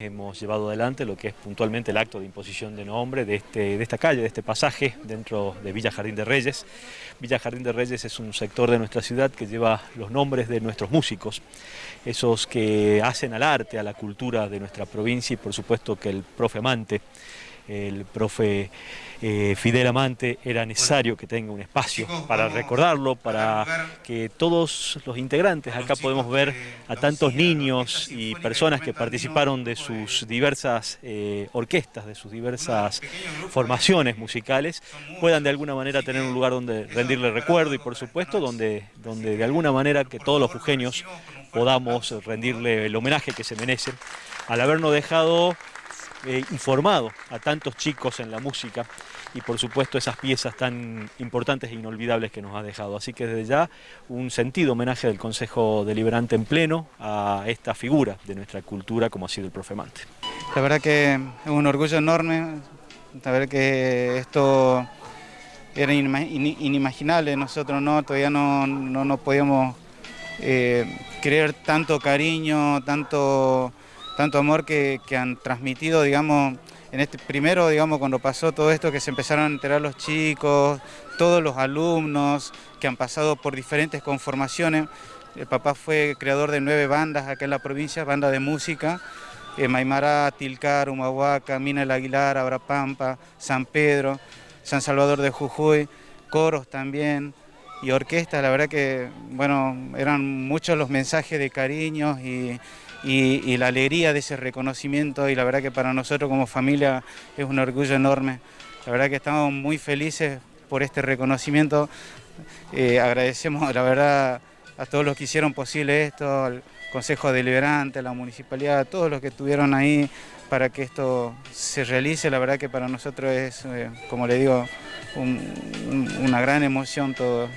Hemos llevado adelante lo que es puntualmente el acto de imposición de nombre de, este, de esta calle, de este pasaje dentro de Villa Jardín de Reyes. Villa Jardín de Reyes es un sector de nuestra ciudad que lleva los nombres de nuestros músicos, esos que hacen al arte, a la cultura de nuestra provincia y por supuesto que el profe Amante, el profe eh, Fidel Amante, era necesario que tenga un espacio para recordarlo, para que todos los integrantes, acá podemos ver a tantos niños y personas que participaron de sus diversas eh, orquestas, de sus diversas formaciones musicales, puedan de alguna manera tener un lugar donde rendirle recuerdo y por supuesto donde, donde de alguna manera que todos los jujeños podamos rendirle el homenaje que se merecen al habernos dejado eh, informado a tantos chicos en la música y por supuesto esas piezas tan importantes e inolvidables que nos ha dejado. Así que desde ya un sentido homenaje del Consejo Deliberante en pleno a esta figura de nuestra cultura como ha sido el profe Mante. La verdad que es un orgullo enorme saber que esto era inimaginable, nosotros no, todavía no, no, podíamos eh, creer tanto cariño, tanto tanto amor que, han transmitido, digamos, en este primero, digamos, cuando pasó todo esto, que se empezaron a enterar los chicos, todos los alumnos que han pasado por diferentes conformaciones. El papá fue creador de nueve bandas acá en la provincia, bandas de música, eh, Maimará, Tilcar, Humahuaca, Mina el Aguilar, Abrapampa, San Pedro, San Salvador de Jujuy, coros también y orquestas. La verdad que, bueno, eran muchos los mensajes de cariños y y, la alegría de ese reconocimiento y la verdad que para nosotros como familia es un orgullo enorme. La verdad que estamos muy felices por este reconocimiento. Eh, agradecemos la verdad a todos los que hicieron posible esto, al Consejo Deliberante, a la Municipalidad, a todos los que estuvieron ahí para que esto se realice. La verdad que para nosotros es, eh, como le digo, una gran emoción todo,